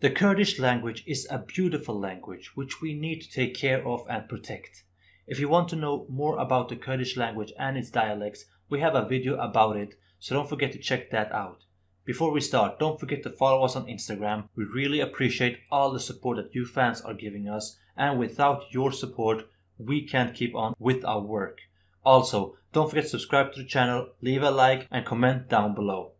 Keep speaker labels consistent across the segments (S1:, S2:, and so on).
S1: The Kurdish language is a beautiful language which we need to take care of and protect. If you want to know more about the Kurdish language and its dialects, we have a video about it, so don't forget to check that out. Before we start, don't forget to follow us on Instagram. We really appreciate all the support that you fans are giving us, and without your support, we can't keep on with our work. Also, don't forget to subscribe to the channel, leave a like, and comment down below.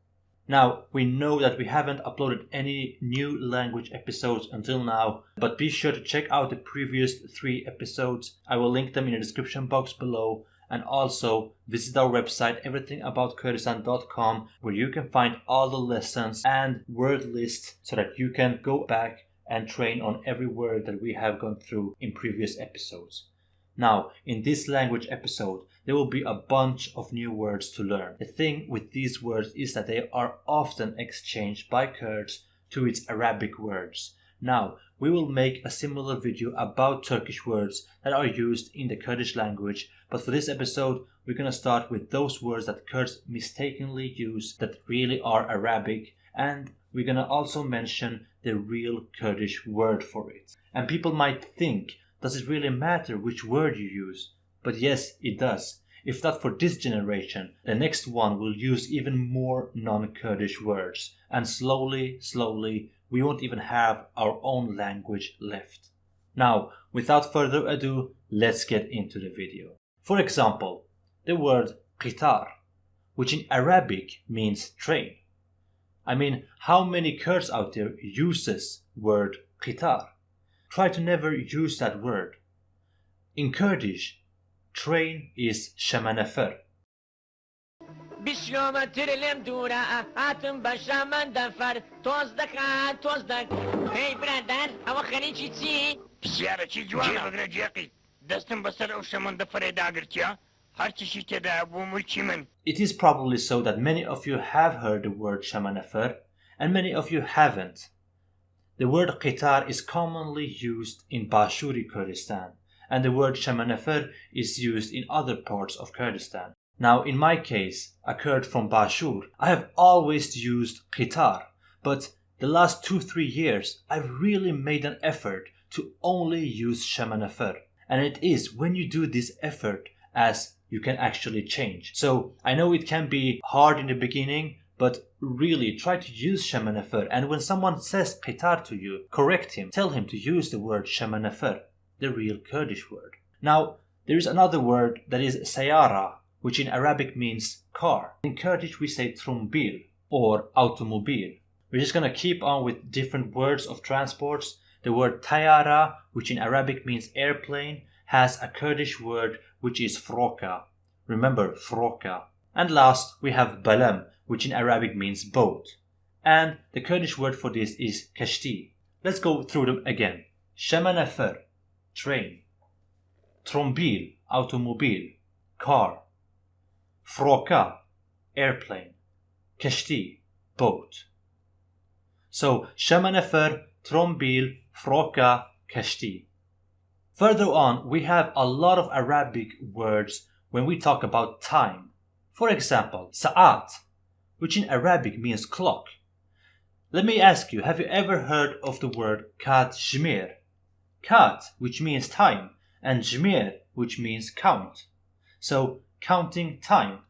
S1: Now, we know that we haven't uploaded any new language episodes until now, but be sure to check out the previous three episodes. I will link them in the description box below. And also visit our website everythingaboutkurdistan.com where you can find all the lessons and word lists so that you can go back and train on every word that we have gone through in previous episodes. Now, in this language episode, there will be a bunch of new words to learn. The thing with these words is that they are often exchanged by Kurds to its Arabic words. Now, we will make a similar video about Turkish words that are used in the Kurdish language, but for this episode, we're to start with those words that Kurds mistakenly use that really are Arabic, and we're to also mention the real Kurdish word for it. And people might think, does it really matter which word you use? But yes, it does. If not for this generation, the next one will use even more non-Kurdish words. And slowly, slowly, we won't even have our own language left. Now, without further ado, let's get into the video. For example, the word qitar, which in Arabic means train. I mean, how many Kurds out there uses word qitar? Try to never use that word. In Kurdish, train is شمنفر
S2: بیشیۆمەتر لێم دوورە هاتم بە شەمەند دەفەر تۆز دەکات تۆز دەک پێی برادر ئەوە خەریکی چی؟
S3: پرسیارەکی جوانە بگرە جێقی دەستم بەسەر ئەو شەمەندە فەرێداگرتیا هەرچشی تێدا بوو ملکی من
S1: It is probably so that many of you have heard the word Shamanafar and many of you haven't. The word qitar is commonly used in Bashuri Kurdistan and the word Shamanafar is used in other parts of Kurdistan. Now, in my case, a Kurd from Bashur, I have always used Qitar, but the last two, three years, I've really made an effort to only use Shamanafar. And it is when you do this effort as you can actually change. So I know it can be hard in the beginning, but really try to use Shamanafar. And when someone says Qitar to you, correct him. Tell him to use the word Shamanafar the real Kurdish word. Now, there is another word that is sayara, which in Arabic means car. In Kurdish, we say trumbil or automobil. We're just going to keep on with different words of transports. The word tayara, which in Arabic means airplane, has a Kurdish word which is froka. Remember, froka. And last, we have balam, which in Arabic means boat. And the Kurdish word for this is kashti. Let's go through them again. Shemanafer, train. Trombil automobile car. Froka airplane. Kashti boat. So shamanefer trombil froka kashti. Further on we have a lot of arabic words when we talk about time for example sa'at which in arabic means clock let me ask you have you ever heard of the word kat shmir kat, which means time, and jmir, which means count. So, counting time.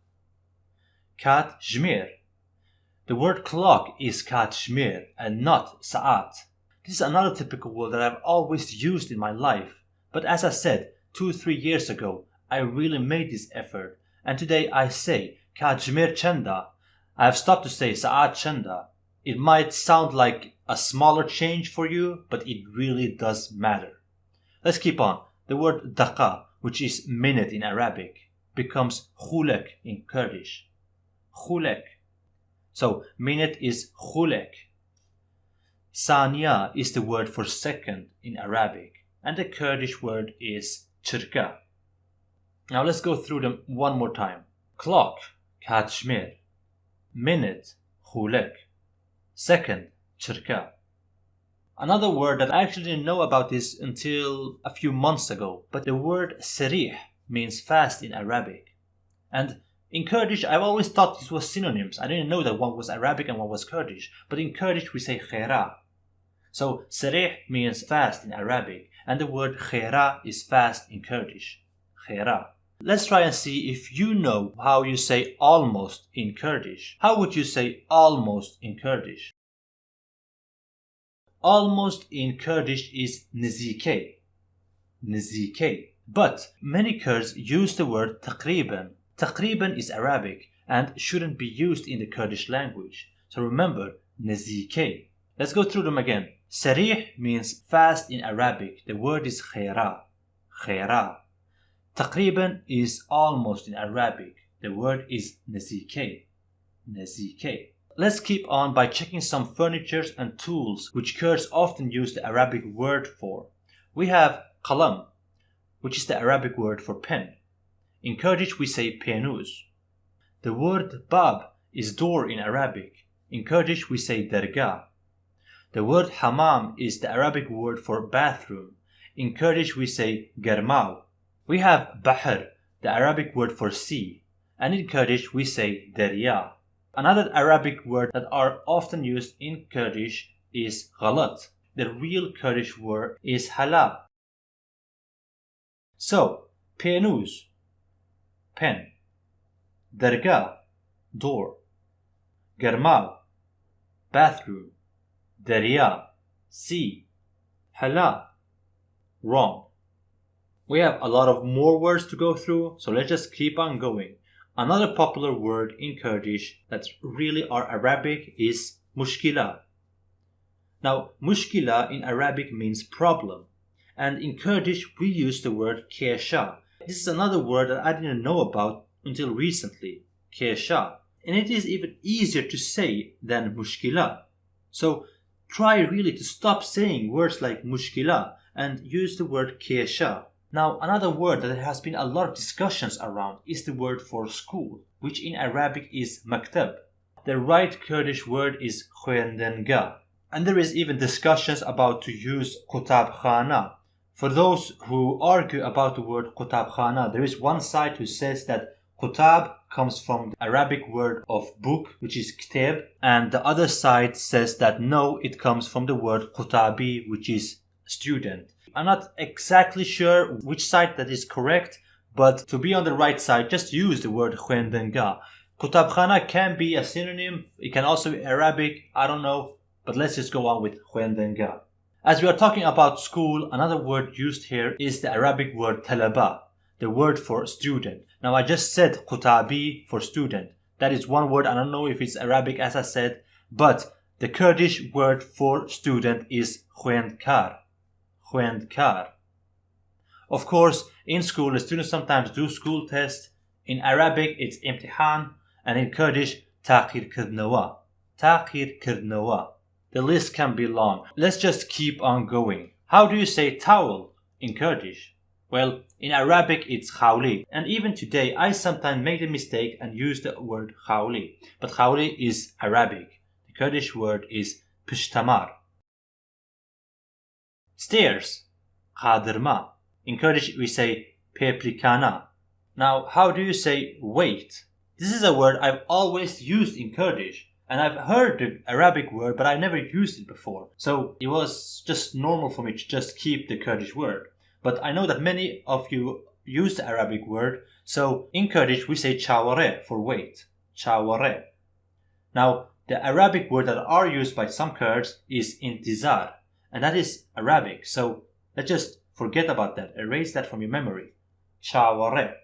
S1: Kat jmir. The word clock is kat jmir and not sa'at. This is another typical word that I've always used in my life. But as I said, two, three years ago, I really made this effort. And today I say kat jmir chenda. I have stopped to say sa'at chenda. It might sound like a smaller change for you, but it really does matter. Let's keep on. The word daqa, which is minute in Arabic, becomes khulek in Kurdish. Khulek. So minute is khulek. Saniya is the word for second in Arabic, and the Kurdish word is chirka. Now let's go through them one more time. Clock, kachmir. Minute, khulek. Second, chirka. Another word that I actually didn't know about this until a few months ago, but the word serih means fast in Arabic. And in Kurdish, I've always thought these were synonyms. I didn't know that one was Arabic and one was Kurdish. But in Kurdish, we say khera. So sarih means fast in Arabic, and the word khera is fast in Kurdish. Khera. Let's try and see if you know how you say almost in Kurdish. How would you say almost in Kurdish? Almost in Kurdish is nizike. Nizike. But many Kurds use the word taqriban. Taqriban is Arabic and shouldn't be used in the Kurdish language. So remember, nizike. Let's go through them again. Sarih means fast in Arabic. The word is khayra. Khayra. Taqriban is almost in Arabic. The word is nazike. Nazike. Let's keep on by checking some furnitures and tools which Kurds often use the Arabic word for. We have qalam, which is the Arabic word for pen. In Kurdish we say penuz. The word bab is door in Arabic. In Kurdish we say dergah. The word hammam is the Arabic word for bathroom. In Kurdish we say germaw. We have bahr, the Arabic word for sea, and in Kurdish we say derya. Another Arabic word that are often used in Kurdish is ghalat. The real Kurdish word is hala. So, penuz, pen, dergah, door, Germal, bathroom, Derya, sea, hala, wrong. We have a lot of more words to go through, so let's just keep on going. Another popular word in Kurdish that really are Arabic is mushkila. Now, mushkila in Arabic means problem, and in Kurdish we use the word kesha. This is another word that I didn't know about until recently, kesha, and it is even easier to say than mushkila. So try really to stop saying words like mushkila and use the word kesha. Now, another word that there has been a lot of discussions around is the word for school, which in Arabic is maktab. The right Kurdish word is khoendenga. And there is even discussions about to use kutab khana. For those who argue about the word kutab khana, there is one side who says that kutab comes from the Arabic word of book, which is kitab, and the other side says that no, it comes from the word kutabi, which is student. I'm not exactly sure which side that is correct, but to be on the right side, just use the word khuendenga. Kutabkhana can be a synonym, it can also be Arabic, I don't know, but let's just go on with khuendenga. As we are talking about school, another word used here is the Arabic word talaba, the word for student. Now I just said kutabi for student. That is one word, I don't know if it's Arabic as I said, but the Kurdish word for student is khuendkar. Khuendkar. Of course, in school, the students sometimes do school tests. In Arabic, it's imtihan, and in Kurdish, taqir kirdnawa. Taqir kirdnawa. The list can be long. Let's just keep on going. How do you say towel in Kurdish? Well, in Arabic it's khawli, and even today I sometimes make the mistake and use the word khawli, but khawli is Arabic. The Kurdish word is pishtamar. Stairs, qadirma. In Kurdish we say peplikana. Now, how do you say wait? This is a word I've always used in Kurdish, and I've heard the Arabic word, but I never used it before. So it was just normal for me to just keep the Kurdish word. But I know that many of you use the Arabic word, so in Kurdish we say chaware for wait. Chaware. Now, the Arabic word that are used by some Kurds is intizar, and that is Arabic. So let's just forget about that. Erase that from your memory. Chaware.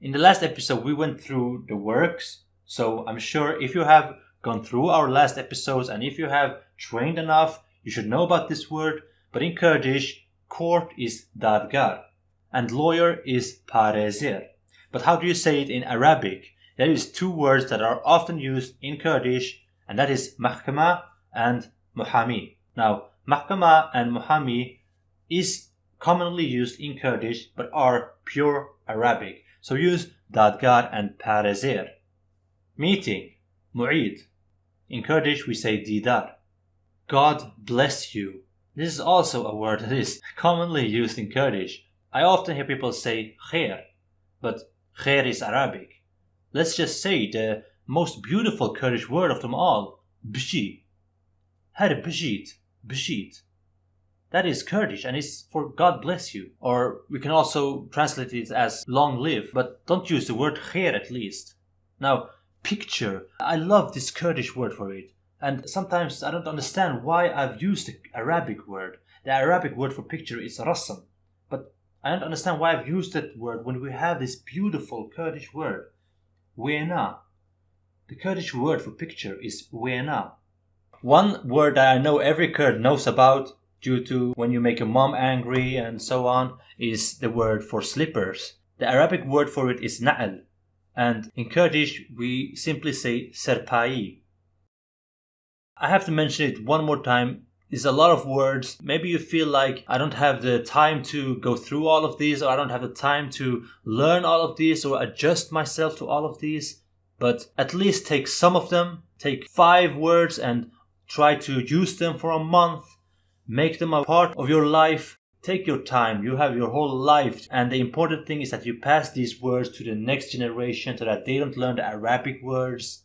S1: In the last episode, we went through the works. So I'm sure if you have gone through our last episodes and if you have trained enough, you should know about this word. But in Kurdish, court is dadgar and lawyer is parezir. But how do you say it in Arabic? There is two words that are often used in Kurdish, and that is mahkama and muhami. Now, mahkama and muhami is commonly used in Kurdish but are pure Arabic. So use dadgar and parazir. Meeting, mu'id. In Kurdish we say didar. God bless you. This is also a word that is commonly used in Kurdish. I often hear people say khair, but khair is Arabic. Let's just say the most beautiful Kurdish word of them all, bshi. Her bshit. Bashid. That is Kurdish and it's for God bless you. Or we can also translate it as long live, but don't use the word khair at least. Now, picture. I love this Kurdish word for it. And sometimes I don't understand why I've used the Arabic word. The Arabic word for picture is rasam. But I don't understand why I've used that word when we have this beautiful Kurdish word, wena. The Kurdish word for picture is wena. One word that I know every Kurd knows about due to when you make your mom angry and so on is the word for slippers. The Arabic word for it is na'al, and in Kurdish we simply say serpai. I have to mention it one more time. It's a lot of words. Maybe you feel like I don't have the time to go through all of these, or I don't have the time to learn all of these, or adjust myself to all of these. But at least take some of them, take five words and try to use them for a month Make them a part of your life. Take your time. You have your whole life. And the important thing is that you pass these words to the next generation so that they don't learn the Arabic words.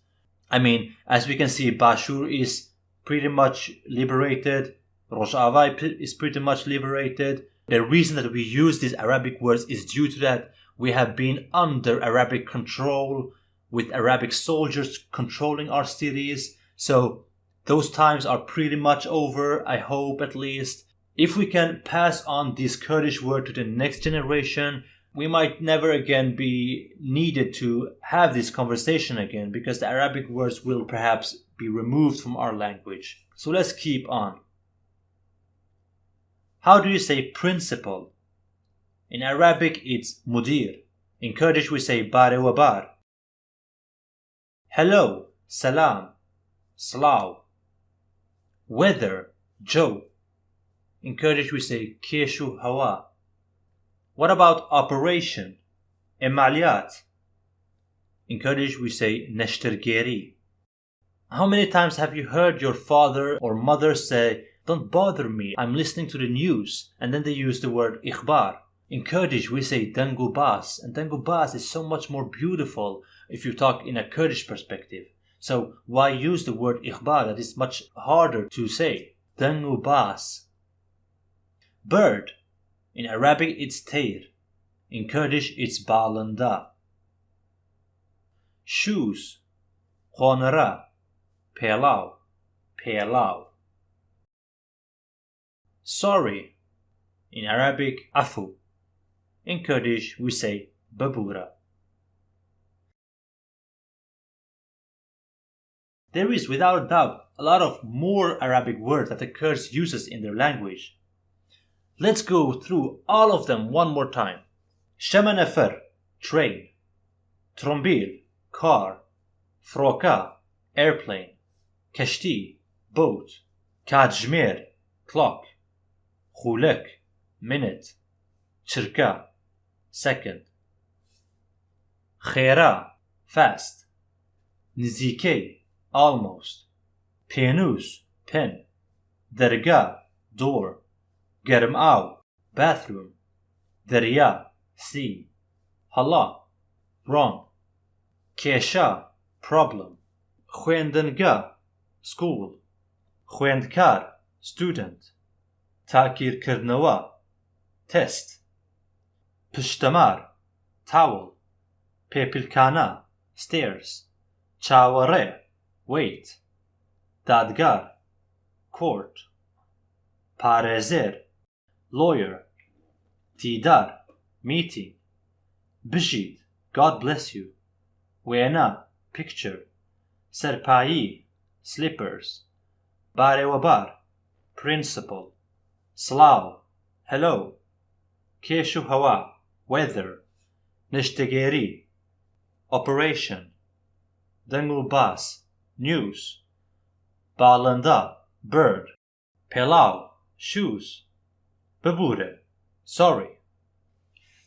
S1: I mean, as we can see, Bashur is pretty much liberated. Rojava is pretty much liberated. The reason that we use these Arabic words is due to that we have been under Arabic control with Arabic soldiers controlling our cities. So those times are pretty much over, I hope at least. If we can pass on this Kurdish word to the next generation, we might never again be needed to have this conversation again because the Arabic words will perhaps be removed from our language. So let's keep on. How do you say principal? In Arabic it's mudir. In Kurdish we say bare wa. Hello, salam, slav. Weather, Joe. In Kurdish we say Keshu Hawa. What about operation? Emaliyat. In Kurdish we say Neshtergeri. How many times have you heard your father or mother say, Don't bother me, I'm listening to the news, and then they use the word ikhbar. In Kurdish we say Dangubas, and Dangubas is so much more beautiful if you talk in a Kurdish perspective. So why use the word ikhbar that is much harder to say? Dangubas. Bird. In Arabic it's tayr. In Kurdish it's balanda. Shoes. Khonara. Pelau. Pelau. Sorry. In Arabic afu. In Kurdish we say babura. There is without a doubt a lot of more Arabic words that the Kurds uses in their language. Let's go through all of them one more time. Shamanefer, train. Trombil, car. Froka, airplane. Kashti, boat. Kajmer, clock. Khulek, minute. Chirka, second. Khera, fast. Nizike, almost. پێنووس pen. دەرگا door. گەرم ئاو bathroom. دەریا sea. هەڵا wrong. کێشا problem. خوێندنگا school. خوێندکار student. تاکیرکردنەوە test. پشتەمار towel. پێپلکانە stairs. چاوەڕێ wait. Dadgar court. Parezer. Lawyer. Tidar. Meeting. Bishid god bless you. Wena. Picture. Serpai slippers. Barewabar. Principal. Slav. Hello. Keshu hawa. Weather. Nishtegeri operation. Dengulbas news. Balanda, bird. Pelau, shoes. bebure, sorry.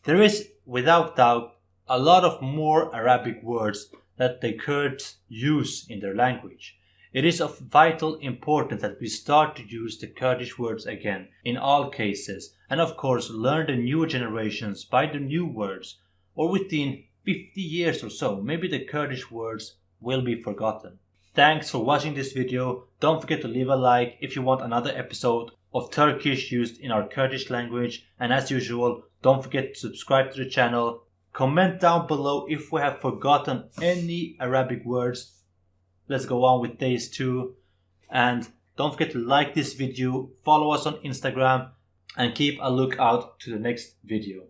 S1: There is, without doubt, a lot of more Arabic words that the Kurds use in their language. It is of vital importance that we start to use the Kurdish words again in all cases, and of course learn the new generations by the new words, or within 50 years or so, maybe the Kurdish words will be forgotten. Thanks for watching this video. Don't forget to leave a like if you want another episode of Turkish used in our Kurdish language. And as usual, don't forget to subscribe to the channel. Comment down below if we have forgotten any Arabic words. Let's go on with days two. And don't forget to like this video, follow us on Instagram, and keep a lookout to the next video.